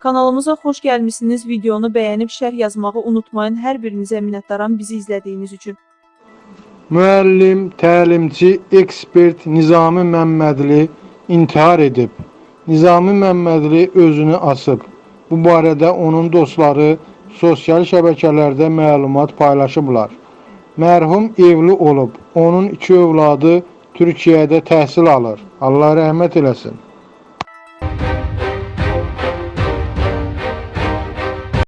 Kanalımıza xoş gəlmisiniz. Videonu bəyənib şərh yazmağı unutmayın. Hər birinizə minnətdaram bizi izlədiyiniz üçün. Müəllim, təlimçi, ekspert Nizami Məmmədli intihar edib. Nizami Məmmədli özünü asıb. Bu barədə onun dostları sosial şəbəkələrdə məlumat paylaşıblar. Mərhum evli olub. Onun iki övladı Türkiyədə təhsil alır. Allah rəhmət eləsin.